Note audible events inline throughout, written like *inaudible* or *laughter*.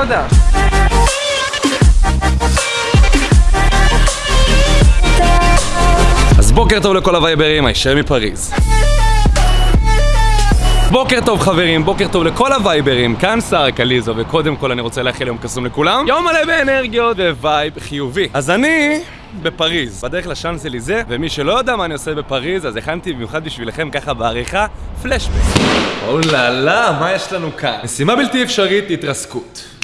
סודה. אז בוקר טוב לכל הווייברים, הישר מפריז. בוקר טוב חברים, בוקר טוב לכל הווייברים, כאן שרה קליזו, וקודם כל אני רוצה לאחל יום קסום לכולם. יום מלא באנרגיות vibe חיובי. אז אני בפריז, בדרך לשאנזליזה, ומי שלא יודע מה אני עושה בפריז, אז הכנתי במיוחד בשבילכם ככה בעריכה, פלשבק. אוללה, מה יש לנו כאן? משימה בלתי אפשרית, התרסקות.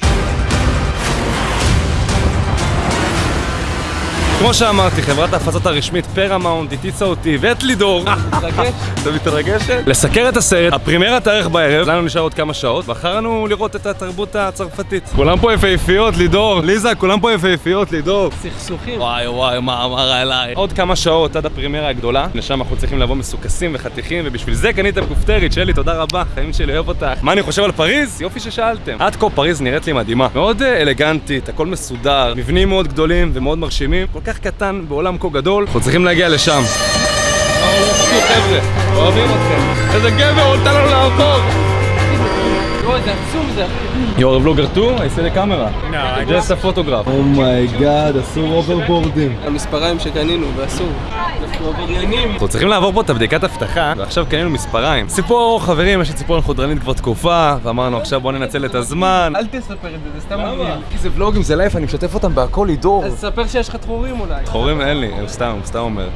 כמו שאמרתי, חברת ההפצות הרשמית פרמאונט הטיצה אותי ואת לידור. מתרגש? אתה מתרגשת? לסקר את הסרט, הפרימיירה תארך בערב, לנו נשאר עוד כמה שעות, בחרנו לראות את התרבות הצרפתית. כולם פה יפהפיות, לידור. ליזה, כולם פה יפהפיות, לידור. סכסוכים. וואי וואי, מה אמרה אליי. עוד כמה שעות עד הפרימיירה הגדולה, לשם אנחנו צריכים לבוא מסוכסים וחתיכים, ובשביל זה קניתם כופתרית, שלי, תודה רבה, חיים שלי, אוהב אותך. מה אני חושב על פריז? יופי ששאלתם. עד כה פריז נראית לי מדהימה. מאוד אה, אלגנטית, הכל מסודר, מבנים מאוד גדולים ומאוד מרשימים, כל כך קטן בעולם כה גדול, אנחנו צריכים להגיע לשם. חבר'ה, אוהבים אתכם. איזה גבר, נתן לנו לעבור! You are a vlogger too? I see the camera. No, I Just a photograph. oh my god, אסור הוברבורדים. המספריים שקנינו, ואסור. אנחנו עבריינים. אנחנו צריכים לעבור פה את הבדיקת אבטחה, ועכשיו קנינו מספריים. ציפור, חברים, יש לי ציפורן חודרנית כבר תקופה, ואמרנו עכשיו בוא ננצל את הזמן. אל תספר את זה, זה סתם מגניב. כי זה ולוגים, זה live, אני משתף אותם בהכל, לידור. אז ספר שיש לך תחורים אולי. חורים אין לי, הוא סתם, הוא סתם אומר.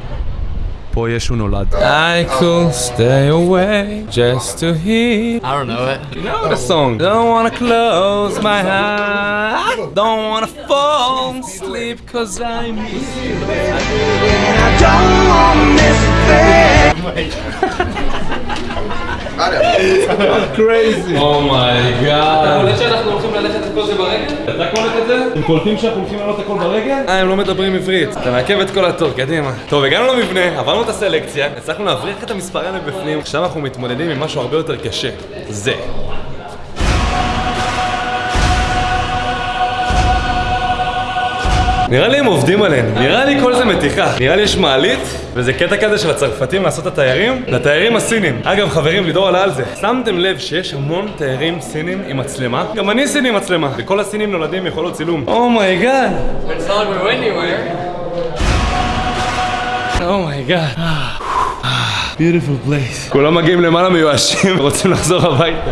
Uno. I could stay away just to hear. I don't know it. You know the song. Don't wanna close my eyes. Don't wanna fall asleep cause I miss you. I don't wanna miss thing. Wait. *laughs* Crazy. Oh my god. אתה קולט את זה? הם קולטים שאנחנו הולכים לעלות הכל ברגל? אה, הם לא מדברים עברית. אתה מעכב את כל התור, קדימה. טוב, הגענו למבנה, עברנו את הסלקציה, הצלחנו להבריח את המספרים מבפנים, עכשיו אנחנו מתמודדים עם משהו הרבה יותר קשה. זה. נראה לי הם עובדים עלינו, נראה לי כל זה מתיחה. נראה לי יש מעלית, וזה קטע כזה של הצרפתים לעשות את התיירים, לתיירים הסינים. אגב, חברים, לידור עלה על זה. שמתם לב שיש המון תיירים סינים עם מצלמה? גם אני סיני עם מצלמה, וכל הסינים נולדים עם יכולות צילום. Oh my god. It's not like we're anywhere. Oh my god. Beautiful place. כולם מגיעים למעלה מיואשים *laughs* ורוצים לחזור הביתה.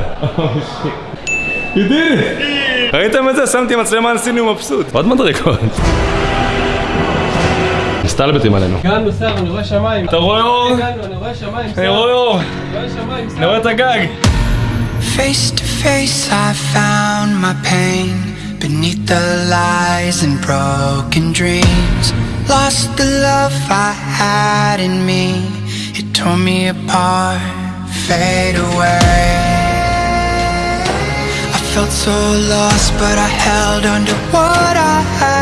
You did it! ראיתם את זה? שמתי מצלמה על סיני ומבסוט. עוד מדרגות. מסתלבטים עלינו. הגענו, שר, אני רואה שמיים. אתה רואה אור? הגענו, אני רואה שמיים, שר. אני רואה אור. אני רואה שמיים, שר. אני רואה את הגג. Face to face, I found my pain beneath the lies and broken dreams. Lost the love I had in me, it tore me apart, fade away. I felt so lost, but I held on to what I had.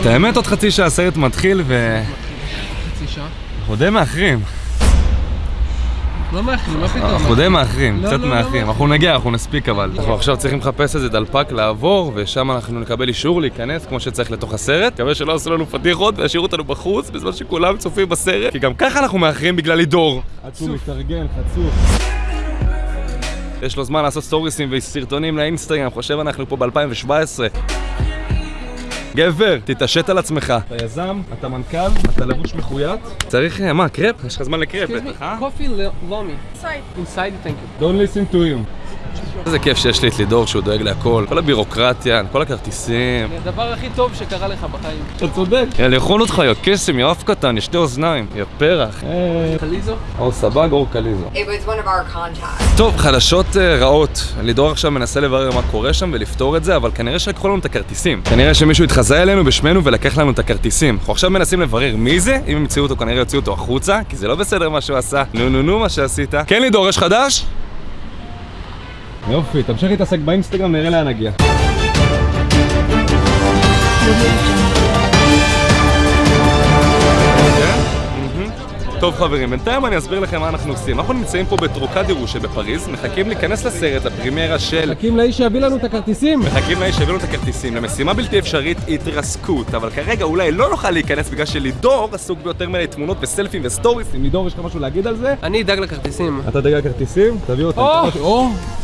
את האמת, עוד חצי שעה הסרט מתחיל ו... חצי שעה. אנחנו די מאחרים. לא מאחרים, מה פתאום? אנחנו די מאחרים, לא, קצת לא, לא מאחרים. מאחרים. אנחנו נגיע, אנחנו נספיק אבל. אנחנו עכשיו צריכים לחפש איזה דלפק לעבור, ושם אנחנו נקבל אישור להיכנס כמו שצריך לתוך הסרט. מקווה שלא עשו לנו פדיחות וישאירו אותנו בחוץ בזמן שכולם צופים בסרט, כי גם ככה אנחנו מאחרים בגלל לידור. עד שהוא מתארגן, חצוף. יש לו זמן לעשות סטוריסים וסרטונים לאינסטגרם, חושב אנחנו פה ב-2017. גבר, תתעשת על עצמך. אתה יזם, אתה מנכ"ל, אתה לבוש מחויית. צריך, אה, מה, קרפ? יש לך זמן לקרפ, בטח, אה? קופי לומי. Inside, thank you. Don't listen to him. איזה כיף שיש לי את לידור שהוא דואג להכל. כל הבירוקרטיה, כל הכרטיסים. זה הדבר הכי טוב שקרה לך בחיים. אתה צודק. יא, לאכול אותך, יא קסם, יא אף קטן, יא שתי אוזניים, יא פרח. חליזו? אור סבג, אור קליזו. It was one of our contacts. טוב, חדשות uh, רעות. לידור עכשיו מנסה לברר מה קורה שם ולפתור את זה, אבל כנראה שלקחו לנו את הכרטיסים. כנראה שמישהו התחזה אלינו בשמנו ולקח לנו את הכרטיסים. אנחנו עכשיו מנסים לברר מי זה, אם הם ימצאו אותו כנראה יוציאו אותו החוצה, כי זה לא בסדר מה שהוא עשה. נו נו נו מה שעשית. כן לידור, יש חדש? יופי, תמשיך להתעסק באינסטגרם, נראה לאן נגיע. טוב חברים, בינתיים אני אסביר לכם מה אנחנו עושים. אנחנו נמצאים פה בטרוקדירו שבפריז, מחכים להיכנס לסרט, לפרימיירה של... מחכים לאיש שיביא לנו את הכרטיסים. מחכים לאיש שיביאו לנו את הכרטיסים למשימה בלתי אפשרית התרסקות, אבל כרגע אולי לא נוכל להיכנס בגלל שלידור עסוק ביותר מדי תמונות וסלפים ו stories. אם לידור יש לך משהו להגיד על זה? אני אדאג לכרטיסים. אתה תדאג לכרטיסים? תביא אותם.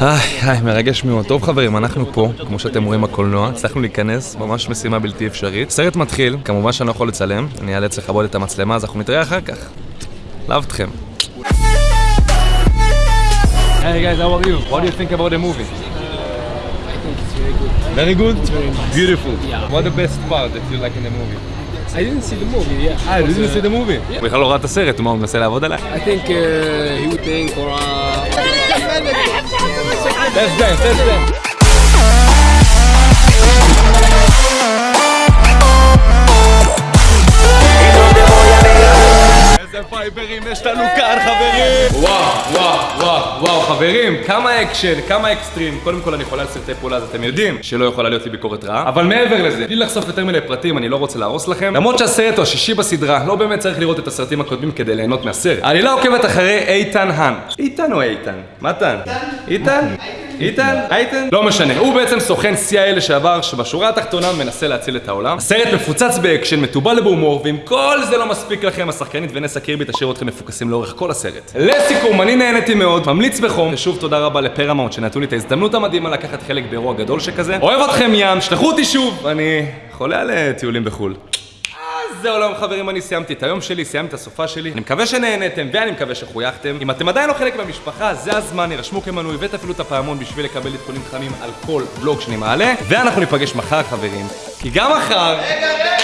איי, מרגש מאוד. טוב חברים, אנחנו פה, כמו שאתם רואים בקולנוע, הצלחנו להיכנס, ממש משימה בלתי אפשרית. סרט מתחיל, כמובן שאני לא יכול לצלם, אני אאלץ לכבות את המצלמה, אז אנחנו נתראה אחר כך. לאהב אתכם. Hey guys, how are you? What do you think about the movie? Very good. Beautiful. What the best part that you like in the movie? I didn't see the movie, yeah. Ah, did you see the movie? הוא בכלל לא ראה את הסרט, מה הוא מנסה לעבוד עליי? I think uh, he would think or uh... Let's dance, let's dance. איזה ווייברים יש לנו כאן חברים! וואו, וואו, וואו, וואו חברים, כמה אקשן, כמה אקסטרים. קודם כל אני חולה על סרטי פעולה, אז אתם יודעים שלא יכולה להיות לי ביקורת רעה. אבל מעבר לזה, בלי לחשוף יותר מיני פרטים, אני לא רוצה להרוס לכם. למרות שהסרט הוא השישי בסדרה, לא באמת צריך לראות את הסרטים הקודמים כדי ליהנות מהסרט. העלילה עוקבת אחרי איתן האן. איתן או איתן? מתן? איתן? איתן? איתן? לא משנה, הוא בעצם סוכן CIA לשעבר שבשורה התחתונה מנסה להציל את העולם. הסרט מפוצץ באקשן, מתובל בהומור, ואם כל זה לא מספיק לכם, השחקנית ונסה קירבי תשאיר אתכם מפוקסים לאורך כל הסרט. לסיכום, אני נהניתי מאוד, ממליץ בחום, ושוב תודה רבה לפרמאונט שנתנו לי את ההזדמנות המדהימה לקחת חלק באירוע גדול שכזה. אוהב אתכם ים, שלחו אותי שוב, אני חולה על טיולים בחו"ל. זהו היום חברים, אני סיימתי את היום שלי, סיימתי את הסופה שלי. אני מקווה שנהנתם ואני מקווה שחייכתם. אם אתם עדיין לא חלק מהמשפחה, זה הזמן, הירשמו כמנוי ותפעילו את הפעמון בשביל לקבל עדכונים חמים על כל ולוג שאני מעלה. ואנחנו ניפגש מחר חברים, כי גם מחר... 250 אלף